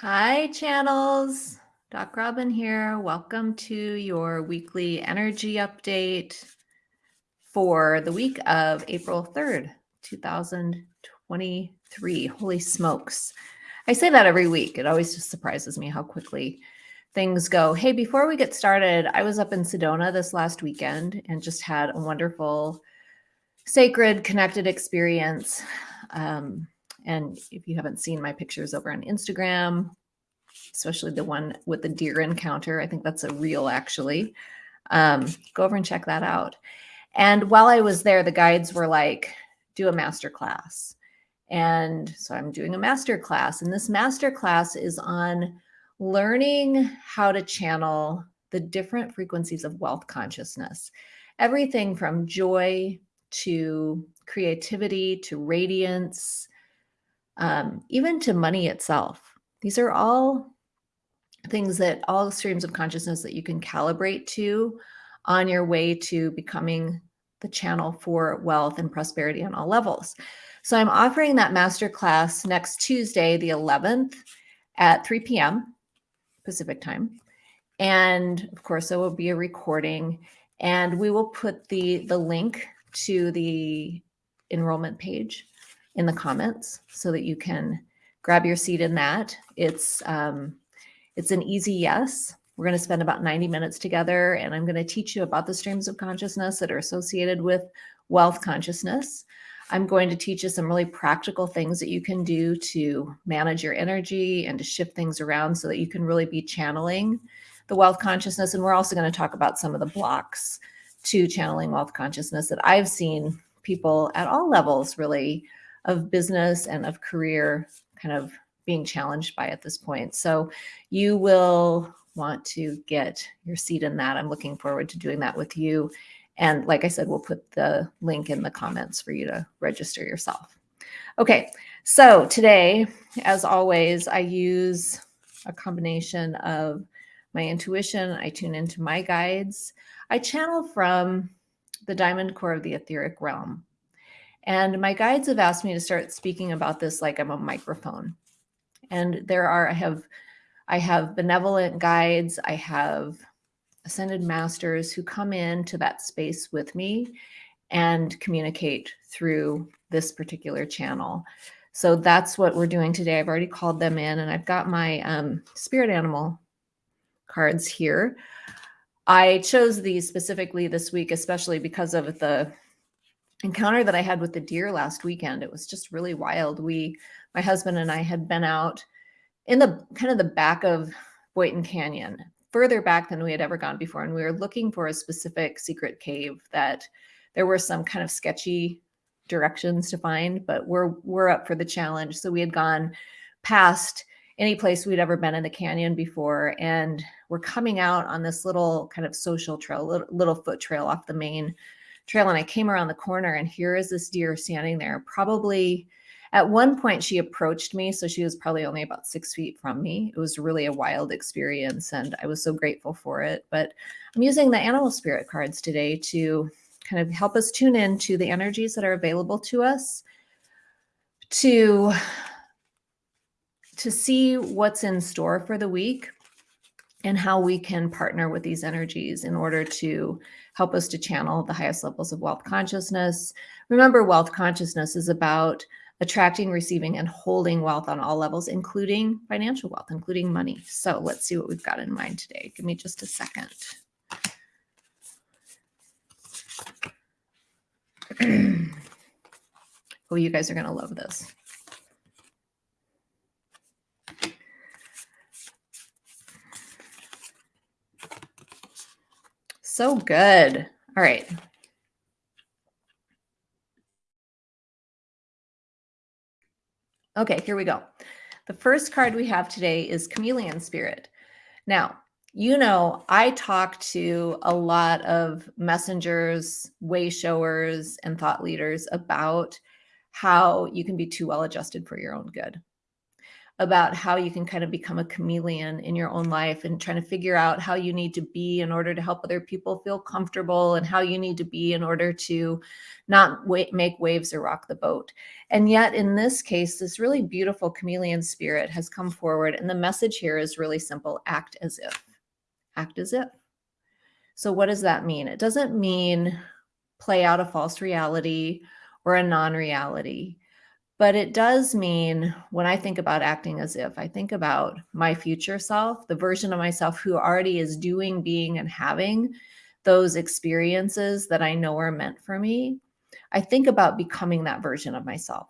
Hi, channels. Doc Robin here. Welcome to your weekly energy update for the week of April 3rd, 2023. Holy smokes. I say that every week. It always just surprises me how quickly things go. Hey, before we get started, I was up in Sedona this last weekend and just had a wonderful, sacred, connected experience. Um, and if you haven't seen my pictures over on Instagram, especially the one with the deer encounter, I think that's a reel actually. Um, go over and check that out. And while I was there, the guides were like, do a master class. And so I'm doing a master class. And this master class is on learning how to channel the different frequencies of wealth consciousness. Everything from joy to creativity to radiance, um, even to money itself. These are all things that all streams of consciousness that you can calibrate to on your way to becoming the channel for wealth and prosperity on all levels. So I'm offering that masterclass next Tuesday, the 11th at 3 p.m. Pacific time. And of course, there will be a recording and we will put the, the link to the enrollment page in the comments so that you can grab your seat in that. It's, um, it's an easy yes. We're going to spend about 90 minutes together and I'm going to teach you about the streams of consciousness that are associated with wealth consciousness. I'm going to teach you some really practical things that you can do to manage your energy and to shift things around so that you can really be channeling the wealth consciousness. And we're also going to talk about some of the blocks to channeling wealth consciousness that I've seen people at all levels really of business and of career kind of being challenged by at this point. So you will want to get your seat in that. I'm looking forward to doing that with you. And like I said, we'll put the link in the comments for you to register yourself. Okay, so today, as always, I use a combination of my intuition. I tune into my guides. I channel from the diamond core of the etheric realm. And my guides have asked me to start speaking about this like I'm a microphone. And there are, I have, I have benevolent guides. I have ascended masters who come into that space with me and communicate through this particular channel. So that's what we're doing today. I've already called them in and I've got my um, spirit animal cards here. I chose these specifically this week, especially because of the encounter that I had with the deer last weekend. It was just really wild. We, my husband and I had been out in the kind of the back of Boynton Canyon, further back than we had ever gone before. And we were looking for a specific secret cave that there were some kind of sketchy directions to find, but we're, we're up for the challenge. So we had gone past any place we'd ever been in the canyon before. And we're coming out on this little kind of social trail, little, little foot trail off the main trail. And I came around the corner and here is this deer standing there, probably at one point she approached me. So she was probably only about six feet from me. It was really a wild experience and I was so grateful for it. But I'm using the animal spirit cards today to kind of help us tune in to the energies that are available to us to to see what's in store for the week and how we can partner with these energies in order to help us to channel the highest levels of wealth consciousness. Remember, wealth consciousness is about attracting, receiving, and holding wealth on all levels, including financial wealth, including money. So let's see what we've got in mind today. Give me just a second. oh, you guys are going to love this. So good. All right. Okay, here we go. The first card we have today is Chameleon Spirit. Now, you know, I talk to a lot of messengers, way showers, and thought leaders about how you can be too well adjusted for your own good. About how you can kind of become a chameleon in your own life and trying to figure out how you need to be in order to help other people feel comfortable and how you need to be in order to not make waves or rock the boat. And yet, in this case, this really beautiful chameleon spirit has come forward. And the message here is really simple act as if. Act as if. So, what does that mean? It doesn't mean play out a false reality or a non reality but it does mean when I think about acting as if, I think about my future self, the version of myself who already is doing, being, and having those experiences that I know are meant for me. I think about becoming that version of myself.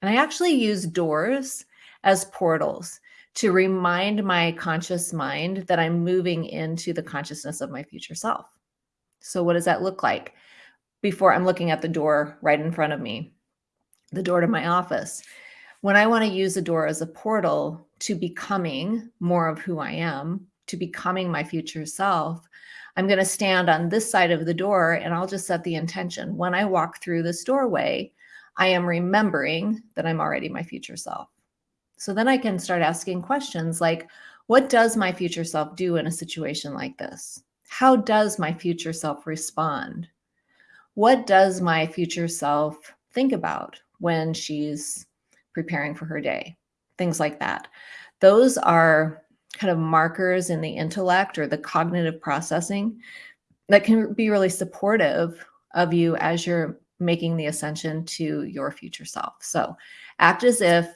And I actually use doors as portals to remind my conscious mind that I'm moving into the consciousness of my future self. So, what does that look like? Before I'm looking at the door right in front of me, the door to my office. When I want to use the door as a portal to becoming more of who I am, to becoming my future self, I'm going to stand on this side of the door and I'll just set the intention. When I walk through this doorway, I am remembering that I'm already my future self. So then I can start asking questions like, what does my future self do in a situation like this? How does my future self respond? What does my future self think about? When she's preparing for her day, things like that. Those are kind of markers in the intellect or the cognitive processing that can be really supportive of you as you're making the ascension to your future self. So act as if,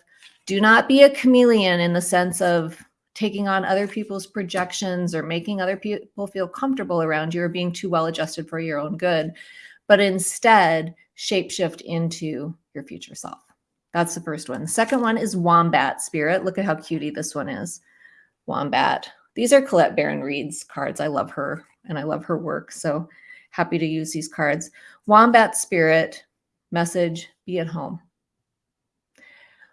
do not be a chameleon in the sense of taking on other people's projections or making other people feel comfortable around you or being too well adjusted for your own good, but instead shapeshift into your future self. That's the first one. The second one is Wombat Spirit. Look at how cutie this one is. Wombat. These are Colette Baron-Reid's cards. I love her and I love her work. So happy to use these cards. Wombat Spirit message be at home.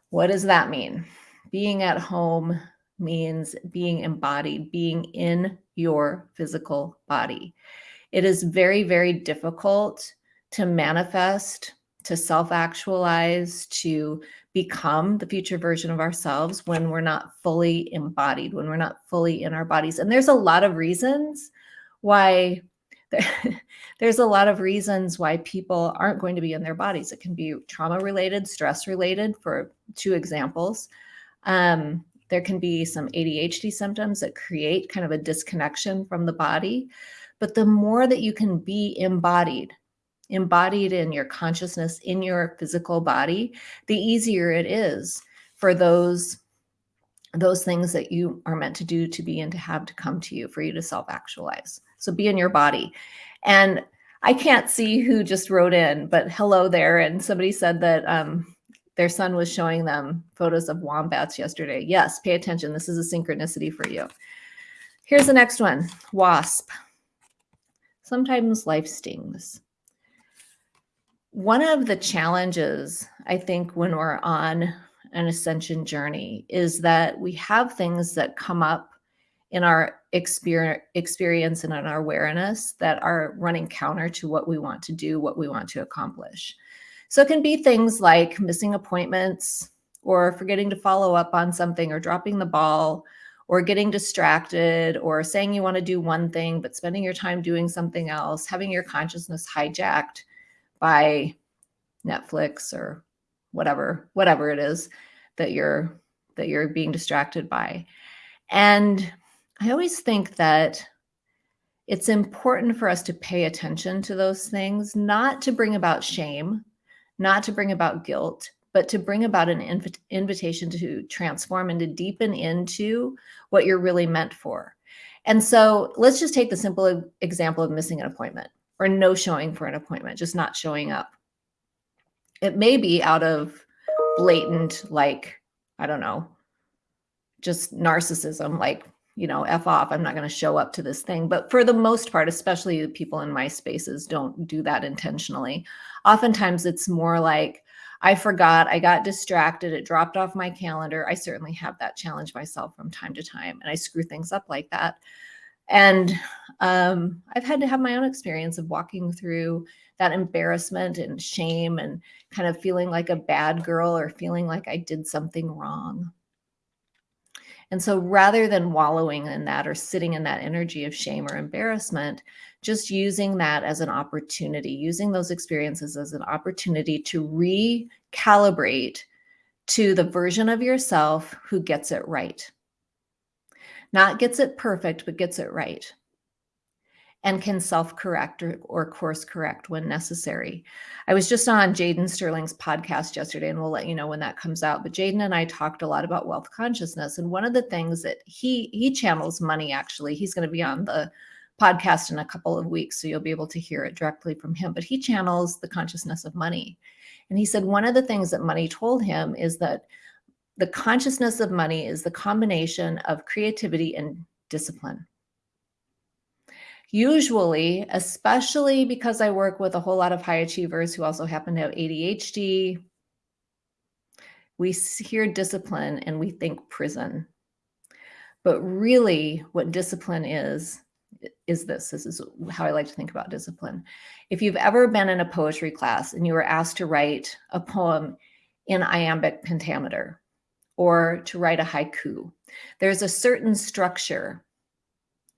What does that mean? Being at home means being embodied, being in your physical body. It is very, very difficult to manifest to self actualize, to become the future version of ourselves when we're not fully embodied, when we're not fully in our bodies. And there's a lot of reasons why. there's a lot of reasons why people aren't going to be in their bodies. It can be trauma related, stress related, for two examples. Um, there can be some ADHD symptoms that create kind of a disconnection from the body. But the more that you can be embodied, embodied in your consciousness in your physical body, the easier it is for those those things that you are meant to do to be and to have to come to you for you to self actualize. So be in your body. And I can't see who just wrote in, but hello there. And somebody said that um, their son was showing them photos of wombats yesterday. Yes, pay attention. This is a synchronicity for you. Here's the next one wasp. Sometimes life stings one of the challenges I think when we're on an ascension journey is that we have things that come up in our experience and in our awareness that are running counter to what we want to do, what we want to accomplish. So it can be things like missing appointments or forgetting to follow up on something or dropping the ball or getting distracted or saying you want to do one thing but spending your time doing something else, having your consciousness hijacked by Netflix or whatever whatever it is that you're that you're being distracted by. And I always think that it's important for us to pay attention to those things, not to bring about shame, not to bring about guilt, but to bring about an inv- invitation to transform and to deepen into what you're really meant for. And so let's just take the simple example of missing an appointment or no showing for an appointment, just not showing up. It may be out of blatant, like, I don't know, just narcissism, like, you know, F off, I'm not going to show up to this thing. But for the most part, especially the people in my spaces don't do that intentionally. Oftentimes it's more like, I forgot, I got distracted, it dropped off my calendar. I certainly have that challenge myself from time to time, and I screw things up like that. And um, I've had to have my own experience of walking through that embarrassment and shame and kind of feeling like a bad girl or feeling like I did something wrong. And so rather than wallowing in that or sitting in that energy of shame or embarrassment, just using that as an opportunity, using those experiences as an opportunity to recalibrate to the version of yourself who gets it right. Not gets it perfect, but gets it right and can self-correct or, or, course correct when necessary. I was just on Jaden Sterling's podcast yesterday, and we'll let you know when that comes out. But Jaden and I talked a lot about wealth consciousness, and one of the things that he he channels money. Actually, he's going to be on the podcast in a couple of weeks, so you'll be able to hear it directly from him. But he channels the consciousness of money, and he said one of the things that money told him is that the consciousness of money is the combination of creativity and discipline usually, especially because I work with a whole lot of high achievers who also happen to have ADHD, we hear discipline and we think prison. But really what discipline is, is this, this is how I like to think about discipline. If you've ever been in a poetry class and you were asked to write a poem in iambic pentameter or to write a haiku, there's a certain structure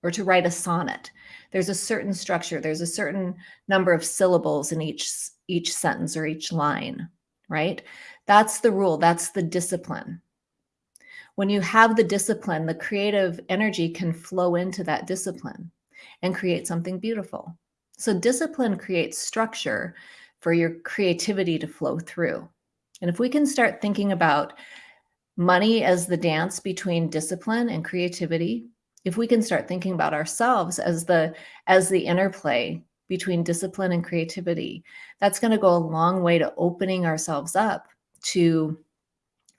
or to write a sonnet there's a certain structure, there's a certain number of syllables in each, each sentence or each line, right? That's the rule, that's the discipline. When you have the discipline, the creative energy can flow into that discipline and create something beautiful. So discipline creates structure for your creativity to flow through. And if we can start thinking about money as the dance between discipline and creativity, if we can start thinking about ourselves as the as the interplay between discipline and creativity, that's going to go a long way to opening ourselves up to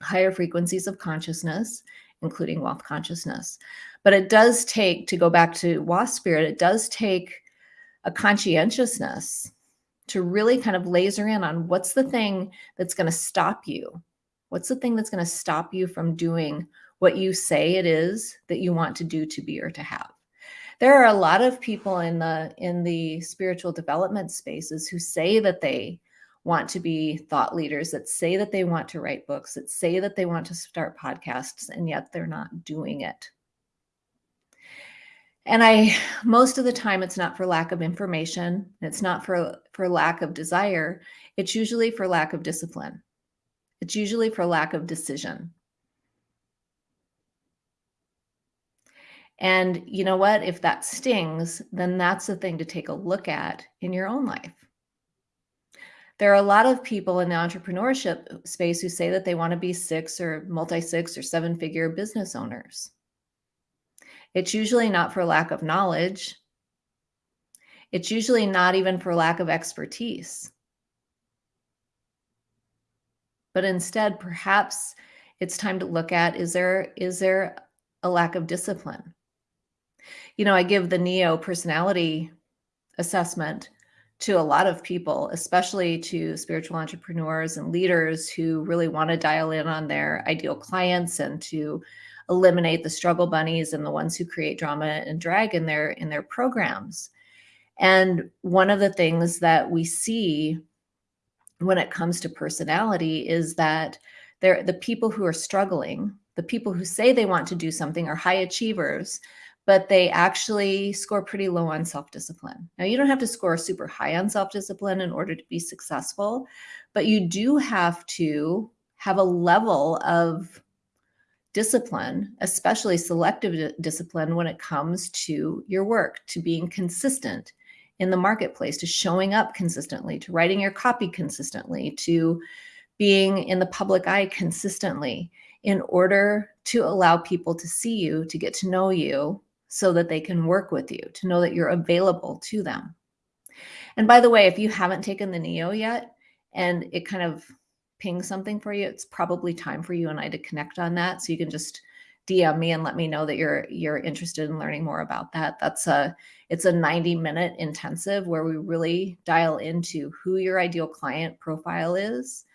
higher frequencies of consciousness, including wealth consciousness. But it does take, to go back to wasp spirit, it does take a conscientiousness to really kind of laser in on what's the thing that's going to stop you? What's the thing that's going to stop you from doing what you say it is that you want to do to be or to have. There are a lot of people in the in the spiritual development spaces who say that they want to be thought leaders that say that they want to write books that say that they want to start podcasts and yet they're not doing it. And i most of the time it's not for lack of information it's not for for lack of desire it's usually for lack of discipline. It's usually for lack of decision And you know what? If that stings, then that's the thing to take a look at in your own life. There are a lot of people in the entrepreneurship space who say that they want to be six or multi six or seven figure business owners. It's usually not for lack of knowledge. It's usually not even for lack of expertise. But instead, perhaps it's time to look at is there is there a lack of discipline? You know, I give the NEO personality assessment to a lot of people, especially to spiritual entrepreneurs and leaders who really want to dial in on their ideal clients and to eliminate the struggle bunnies and the ones who create drama and drag in their in their programs. And one of the things that we see when it comes to personality is that they're the people who are struggling, the people who say they want to do something are high achievers, but they actually score pretty low on self-discipline. Now, you don't have to score super high on self-discipline in order to be successful, but you do have to have a level of discipline, especially selective discipline when it comes to your work, to being consistent in the marketplace, to showing up consistently, to writing your copy consistently, to being in the public eye consistently in order to allow people to see you, to get to know you, so that they can work with you, to know that you're available to them. And by the way, if you haven't taken the NEO yet and it kind of pings something for you, it's probably time for you and I to connect on that. So you can just DM me and let me know that you're you're interested in learning more about that. That's a it's a 90 minute intensive where we really dial into who your ideal client profile is,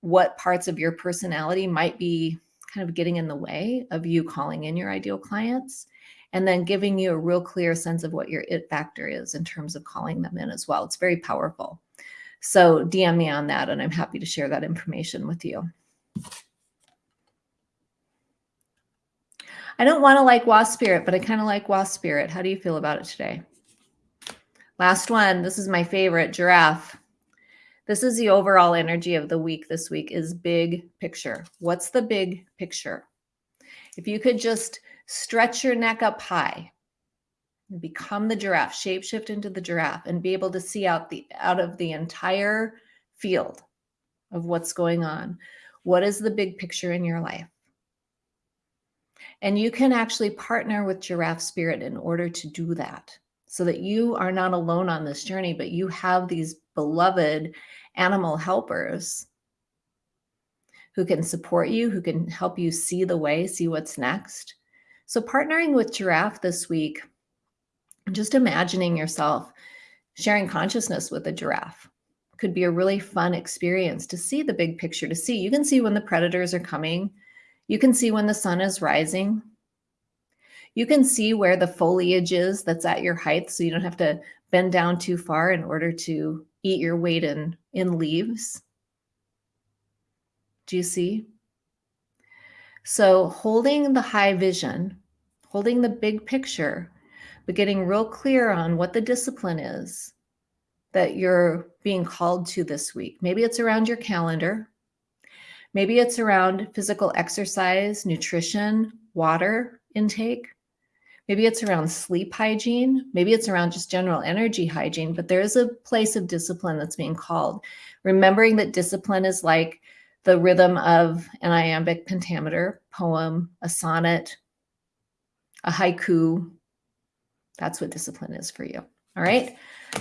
what parts of your personality might be kind of getting in the way of you calling in your ideal clients and then giving you a real clear sense of what your it factor is in terms of calling them in as well. It's very powerful. So DM me on that and I'm happy to share that information with you. I don't want to like wasp spirit, but I kind of like wasp spirit. How do you feel about it today? Last one. This is my favorite giraffe. This is the overall energy of the week this week is big picture. What's the big picture? If you could just stretch your neck up high become the giraffe, shapeshift into the giraffe and be able to see out the out of the entire field of what's going on. What is the big picture in your life? And you can actually partner with Giraffe Spirit in order to do that so that you are not alone on this journey, but you have these beloved animal helpers who can support you, who can help you see the way, see what's next. So, partnering with Giraffe this week, just imagining yourself sharing consciousness with a giraffe could be a really fun experience to see the big picture, to see. You can see when the predators are coming, you can see when the sun is rising. You can see where the foliage is that's at your height, so you don't have to bend down too far in order to eat your weight in, in leaves. Do you see? So, holding the high vision, holding the big picture, but getting real clear on what the discipline is that you're being called to this week. Maybe it's around your calendar. Maybe it's around physical exercise, nutrition, water intake. Maybe it's around sleep hygiene. Maybe it's around just general energy hygiene, but there is a place of discipline that's being called. Remembering that discipline is like the rhythm of an iambic pentameter, poem, a sonnet, a haiku. That's what discipline is for you. All right.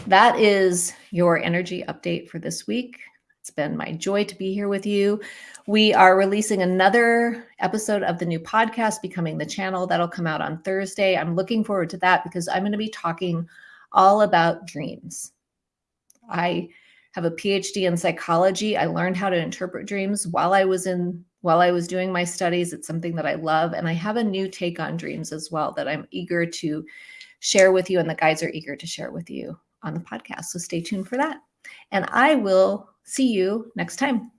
That is your energy update for this week. It's been my joy to be here with you. We are releasing another episode of the new podcast, Becoming the Channel. That'll come out on Thursday. I'm looking forward to that because I'm going to be talking all about dreams. I have a PhD in psychology. I learned how to interpret dreams while I was in while I was doing my studies. It's something that I love and I have a new take on dreams as well that I'm eager to share with you and the guys are eager to share with you on the podcast. So stay tuned for that. And I will see you next time.